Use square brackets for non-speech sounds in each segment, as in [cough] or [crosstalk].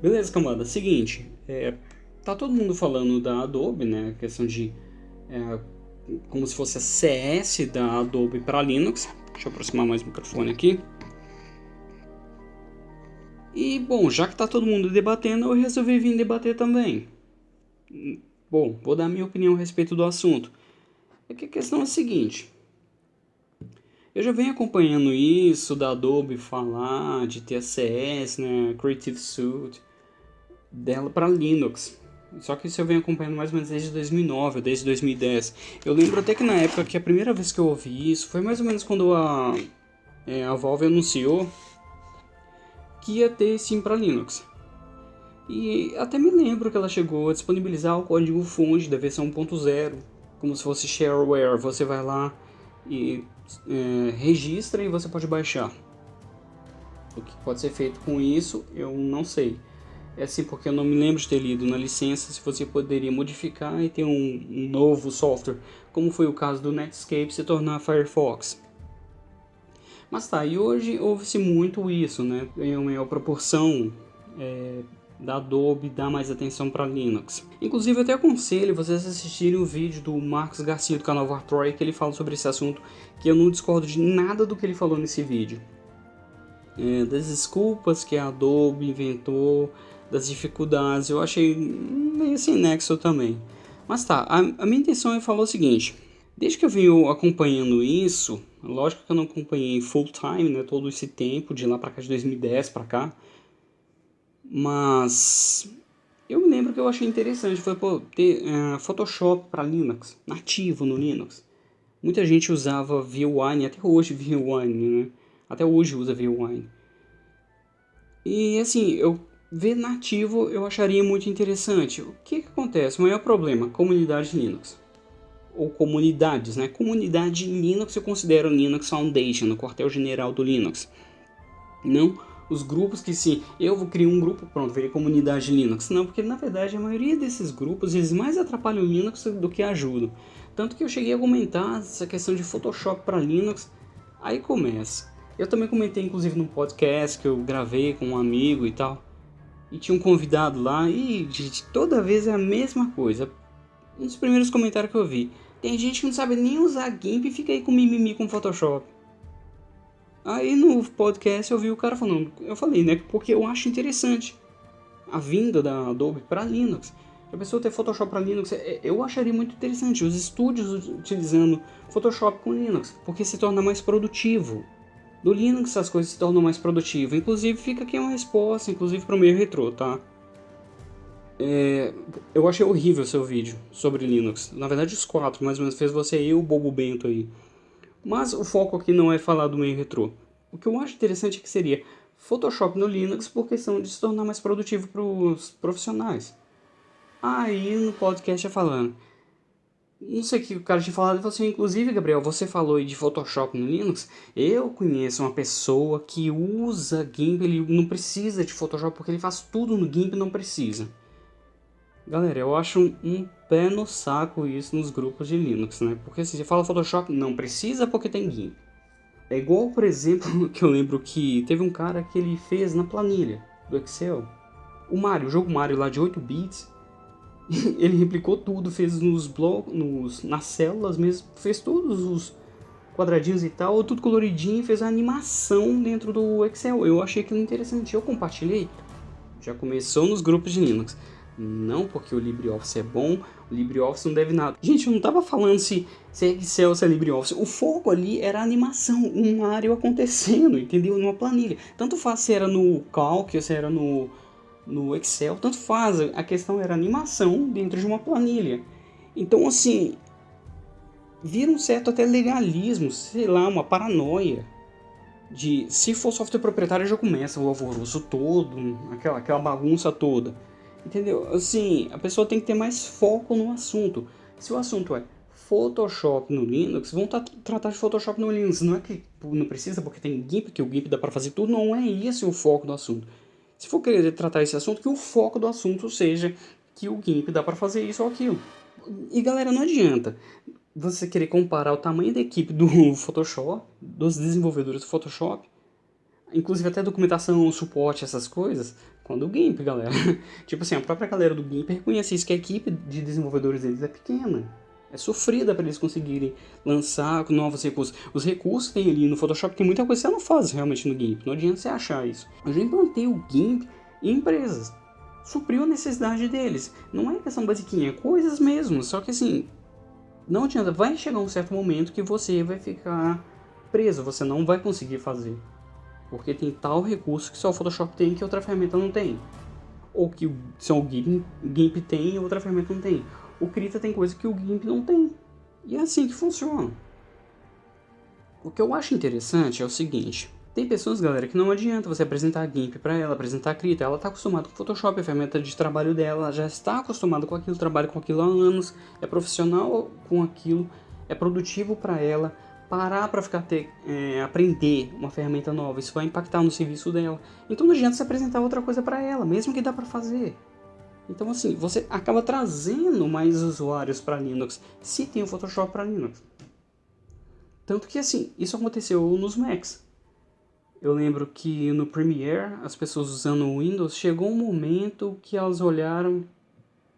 Beleza, camada. Seguinte, é, tá todo mundo falando da Adobe, né? A questão de é, como se fosse a CS da Adobe para Linux. Deixa eu aproximar mais o microfone aqui. E bom, já que tá todo mundo debatendo, eu resolvi vir debater também. Bom, vou dar minha opinião a respeito do assunto. É que a questão é a seguinte. Eu já venho acompanhando isso da Adobe falar de TSS, né, Creative Suite, dela para Linux. Só que isso eu venho acompanhando mais ou menos desde 2009, desde 2010. Eu lembro até que na época que a primeira vez que eu ouvi isso foi mais ou menos quando a, é, a Valve anunciou que ia ter sim para Linux. E até me lembro que ela chegou a disponibilizar o código fonte da versão 1.0, como se fosse shareware. Você vai lá e é, registra e você pode baixar. O que pode ser feito com isso, eu não sei. É assim porque eu não me lembro de ter lido na licença se você poderia modificar e ter um, novo software, como foi o caso do Netscape se tornar Firefox. Mas tá, e hoje ouve-se muito isso, né? Em uma maior proporção é, da Adobe dar mais atenção para Linux. Inclusive eu até aconselho vocês assistirem o vídeo do Marcos Garcia do canal Vartroy que ele fala sobre esse assunto, que eu não discordo de nada do que ele falou nesse vídeo. É, das desculpas que a Adobe inventou das dificuldades, eu achei meio sem nexo também. Mas tá, a, a minha intenção é falar o seguinte, desde que eu venho acompanhando isso, lógico que eu não acompanhei full time, né, todo esse tempo, de lá pra cá, de 2010 pra cá, mas eu me lembro que eu achei interessante, foi pô, ter uh, Photoshop para Linux, nativo no Linux. Muita gente usava VWine, até hoje VWine, né? Até hoje usa VWine. E assim, eu ver nativo eu acharia muito interessante. O que, que acontece? O maior problema, comunidade Linux. Ou comunidades, né? Comunidade Linux eu considero Linux Foundation, no quartel-general do Linux. Não os grupos que se eu vou criar um grupo, pronto, virei comunidade Linux. Não, porque na verdade a maioria desses grupos eles mais atrapalham o Linux do que ajudam. Tanto que eu cheguei a comentar essa questão de Photoshop para Linux, aí começa. Eu também comentei inclusive no podcast que eu gravei com um amigo e tal. E tinha um convidado lá e gente, toda vez é a mesma coisa. Um dos primeiros comentários que eu vi. Tem gente que não sabe nem usar GIMP e fica aí com mimimi com Photoshop. Aí no podcast eu vi o cara falando, eu falei, né, porque eu acho interessante a vinda da Adobe para Linux. A pessoa ter Photoshop para Linux, é, eu acharia muito interessante os estúdios utilizando Photoshop com Linux, porque se torna mais produtivo. Do Linux as coisas se tornam mais produtivas. Inclusive fica aqui uma resposta, inclusive para o meio retrô, tá? É, eu achei horrível seu vídeo sobre Linux. Na verdade os quatro, mais ou menos, fez você e o Bobo Bento aí. Mas o foco aqui não é falar do meio retrô. O que eu acho interessante é que seria Photoshop no Linux por questão de se tornar mais produtivo para os profissionais. Aí no podcast é falando. Não sei o que o cara tinha falado, ele falou assim, inclusive, Gabriel, você falou de Photoshop no Linux. Eu conheço uma pessoa que usa GIMP, ele não precisa de Photoshop porque ele faz tudo no GIMP não precisa. Galera, eu acho um pé no saco isso nos grupos de Linux, né? Porque se você fala Photoshop, não precisa porque tem GIMP. É igual, por exemplo, [laughs] que eu lembro que teve um cara que ele fez na planilha do Excel. O Mario, o jogo Mario lá de 8 bits, [laughs] ele replicou tudo, fez nos blocos, nas células mesmo, fez todos os quadradinhos e tal, tudo coloridinho, fez a animação dentro do Excel. Eu achei aquilo interessante, eu compartilhei. Já começou nos grupos de Linux. Não porque o LibreOffice é bom, o LibreOffice não deve nada. Gente, eu não tava falando se, se é Excel ou se é LibreOffice. O foco ali era a animação, um Mario acontecendo, entendeu? Numa planilha. Tanto faz se era no Calc ou se era no, no Excel, tanto faz. A questão era animação dentro de uma planilha. Então, assim, vira um certo até legalismo, sei lá, uma paranoia. De se for software proprietário já começa o alvoroço todo, aquela, aquela bagunça toda. Entendeu? Assim, a pessoa tem que ter mais foco no assunto. Se o assunto é Photoshop no Linux, vão tratar de Photoshop no Linux. Não é que não precisa porque tem GIMP, que o GIMP dá para fazer tudo. Não é esse o foco do assunto. Se for querer tratar esse assunto, que o foco do assunto seja que o GIMP dá para fazer isso ou aquilo. E galera, não adianta você querer comparar o tamanho da equipe do [laughs] Photoshop, dos desenvolvedores do Photoshop, inclusive até documentação, suporte, essas coisas, quando o GIMP, galera. [laughs] tipo assim, a própria galera do GIMP reconhece isso, que a equipe de desenvolvedores deles é pequena. É sofrida para eles conseguirem lançar novos recursos. Os recursos que tem ali no Photoshop, tem muita coisa que você não faz realmente no GIMP. Não adianta você achar isso. Eu já implantei o GIMP em empresas. Supriu a necessidade deles. Não é questão basiquinha, é coisas mesmo. Só que assim, não adianta. Vai chegar um certo momento que você vai ficar preso. Você não vai conseguir fazer. Porque tem tal recurso que só o Photoshop tem que outra ferramenta não tem. Ou que só o GIMP, GIMP tem e outra ferramenta não tem o Krita tem coisa que o GIMP não tem. E é assim que funciona. O que eu acho interessante é o seguinte. Tem pessoas, galera, que não adianta você apresentar GIMP para ela, apresentar Krita. Ela está acostumada com Photoshop, a ferramenta de trabalho dela, ela já está acostumada com aquilo, trabalha com aquilo há anos, é profissional com aquilo, é produtivo para ela. Parar para ficar ter, é, aprender uma ferramenta nova, isso vai impactar no serviço dela. Então não adianta você apresentar outra coisa para ela, mesmo que dá para fazer. Então assim, você acaba trazendo mais usuários para Linux se tem o Photoshop para Linux. Tanto que assim, isso aconteceu nos Macs. Eu lembro que no Premiere, as pessoas usando o Windows, chegou um momento que elas olharam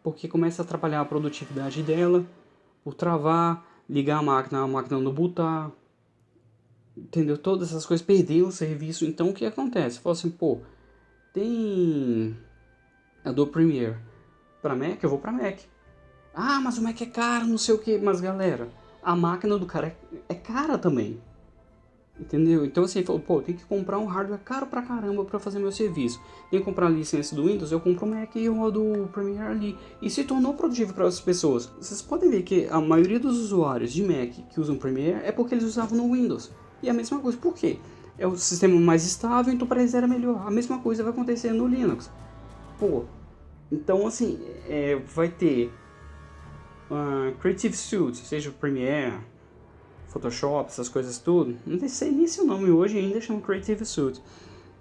porque começa a atrapalhar a produtividade dela, por travar, ligar a máquina, a máquina não botar, entendeu? Todas essas coisas, perder o serviço. Então o que acontece? Fala assim, pô, tem Adobe Premiere. Para Mac, eu vou para Mac. Ah, mas o Mac é caro, não sei o que. Mas galera, a máquina do cara é, é cara também. Entendeu? Então assim, falou, pô, tem que comprar um hardware caro pra caramba pra fazer meu serviço. Tem que comprar a licença do Windows, eu compro o Mac e rodo o Premiere ali. E se tornou produtivo para as pessoas. Vocês podem ver que a maioria dos usuários de Mac que usam Premiere é porque eles usavam no Windows. E a mesma coisa, por quê? É o sistema mais estável, então para eles era melhor. A mesma coisa vai acontecer no Linux. Pô, então, assim, é, vai ter uh, Creative Suite, seja o Premiere, Photoshop, essas coisas tudo. Não sei nem se o nome hoje ainda chama Creative Suite.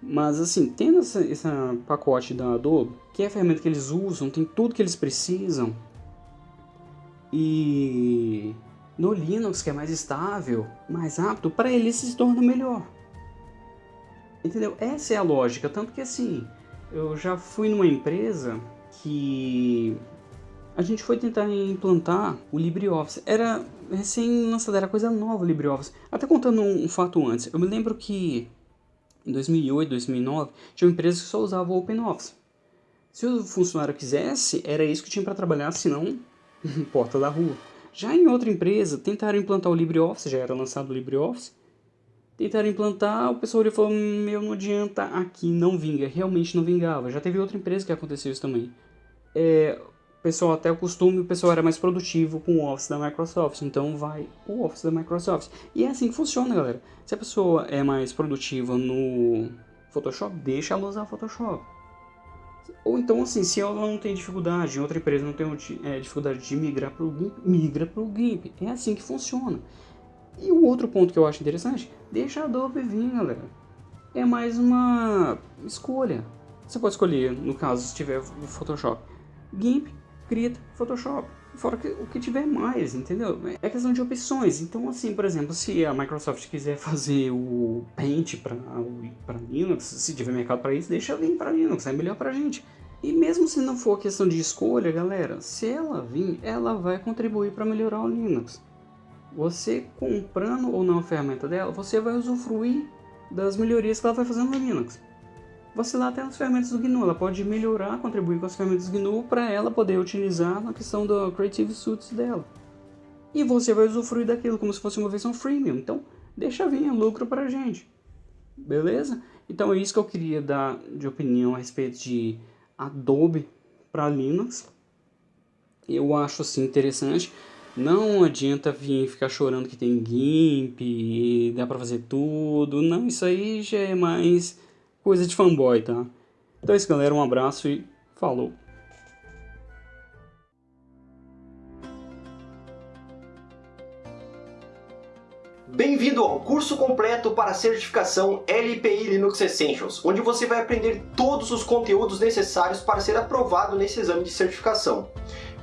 Mas assim, tendo esse pacote da Adobe, que é a ferramenta que eles usam, tem tudo que eles precisam. E no Linux, que é mais estável, mais rápido, para eles se torna melhor. Entendeu? Essa é a lógica. Tanto que assim, eu já fui numa empresa que a gente foi tentar implantar o LibreOffice. Era recém-lançado, era coisa nova o LibreOffice. Até contando um, um, fato antes, eu me lembro que em 2008, 2009, tinha uma empresa que só usava o OpenOffice. Se o funcionário quisesse, era isso que tinha para trabalhar, senão, [laughs] porta da rua. Já em outra empresa, tentaram implantar o LibreOffice, já era lançado o LibreOffice, tentaram implantar, o pessoal olhou e falou, meu, não adianta, aqui não vinga, realmente não vingava. Já teve outra empresa que aconteceu isso também. É, o pessoal até o costume, o pessoal era mais produtivo com o Office da Microsoft, então vai o Office da Microsoft. E é assim que funciona, galera. Se a pessoa é mais produtiva no Photoshop, deixa ela usar o Photoshop. Ou então, assim, se ela não tem dificuldade, outra empresa não tem é, dificuldade de migrar para o GIMP, migra para o GIMP. É assim que funciona. E o outro ponto que eu acho interessante, deixa a Adobe vir, galera. É mais uma escolha. Você pode escolher, no caso, se tiver o Photoshop, GIMP, Krita, Photoshop. Fora que, o que tiver mais, entendeu? É questão de opções. Então, assim, por exemplo, se a Microsoft quiser fazer o Paint para Linux, se tiver mercado para isso, deixa vir para Linux, é melhor para gente. E mesmo se não for questão de escolha, galera, se ela vir, ela vai contribuir para melhorar o Linux você comprando ou não a ferramenta dela, você vai usufruir das melhorias que ela vai fazendo no Linux. Você lá tem as ferramentas do GNU, ela pode melhorar, contribuir com as ferramentas do GNU para ela poder utilizar na questão do Creative Suites dela. E você vai usufruir daquilo como se fosse uma versão freemium, então deixa vir lucro para a gente. Beleza? Então é isso que eu queria dar de opinião a respeito de Adobe para Linux. Eu acho assim interessante. Não adianta vir ficar chorando que tem GIMP e dá pra fazer tudo. Não, isso aí já é mais coisa de fanboy, tá? Então é isso, galera. Um abraço e falou! Bem-vindo ao curso completo para certificação LPI Linux Essentials, onde você vai aprender todos os conteúdos necessários para ser aprovado nesse exame de certificação.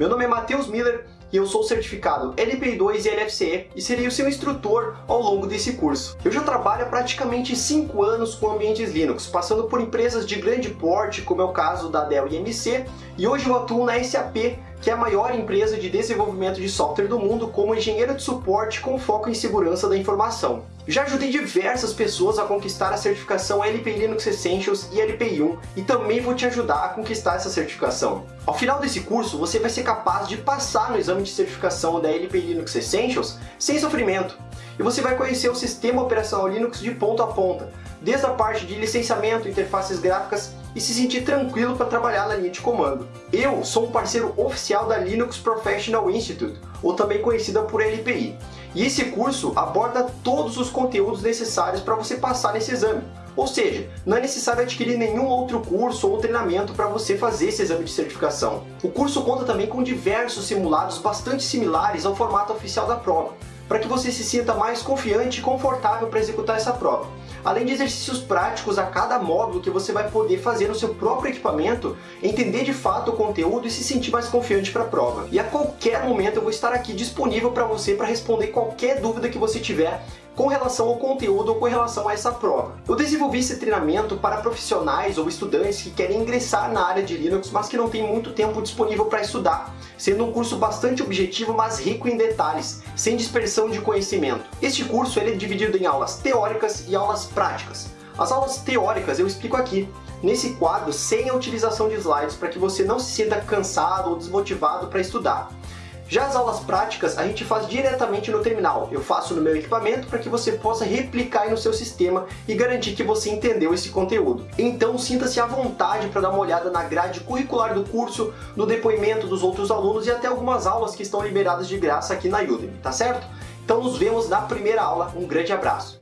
Meu nome é Matheus Miller e eu sou certificado LPI 2 e LFCE e serei o seu instrutor ao longo desse curso. Eu já trabalho há praticamente 5 anos com ambientes Linux, passando por empresas de grande porte, como é o caso da Dell EMC, e hoje eu atuo na SAP, que é a maior empresa de desenvolvimento de software do mundo como engenheiro de suporte com foco em segurança da informação. Já ajudei diversas pessoas a conquistar a certificação LPI Linux Essentials e LPI 1 e também vou te ajudar a conquistar essa certificação. Ao final desse curso, você vai ser capaz de passar no exame de certificação da LPI Linux Essentials sem sofrimento, e você vai conhecer o sistema operacional Linux de ponta a ponta, desde a parte de licenciamento, interfaces gráficas e se sentir tranquilo para trabalhar na linha de comando. Eu sou um parceiro oficial da Linux Professional Institute, ou também conhecida por LPI, e esse curso aborda todos os conteúdos necessários para você passar nesse exame. Ou seja, não é necessário adquirir nenhum outro curso ou treinamento para você fazer esse exame de certificação. O curso conta também com diversos simulados bastante similares ao formato oficial da prova, para que você se sinta mais confiante e confortável para executar essa prova além de exercícios práticos a cada módulo que você vai poder fazer no seu próprio equipamento, entender de fato o conteúdo e se sentir mais confiante para a prova. E a qualquer momento eu vou estar aqui disponível para você para responder qualquer dúvida que você tiver com relação ao conteúdo ou com relação a essa prova. Eu desenvolvi esse treinamento para profissionais ou estudantes que querem ingressar na área de Linux, mas que não têm muito tempo disponível para estudar, sendo um curso bastante objetivo, mas rico em detalhes, sem dispersão de conhecimento. Este curso ele é dividido em aulas teóricas e aulas práticas. As aulas teóricas eu explico aqui, nesse quadro sem a utilização de slides, para que você não se sinta cansado ou desmotivado para estudar. Já as aulas práticas a gente faz diretamente no terminal. Eu faço no meu equipamento para que você possa replicar no seu sistema e garantir que você entendeu esse conteúdo. Então sinta-se à vontade para dar uma olhada na grade curricular do curso, no depoimento dos outros alunos e até algumas aulas que estão liberadas de graça aqui na Udemy, tá certo? Então nos vemos na primeira aula. Um grande abraço!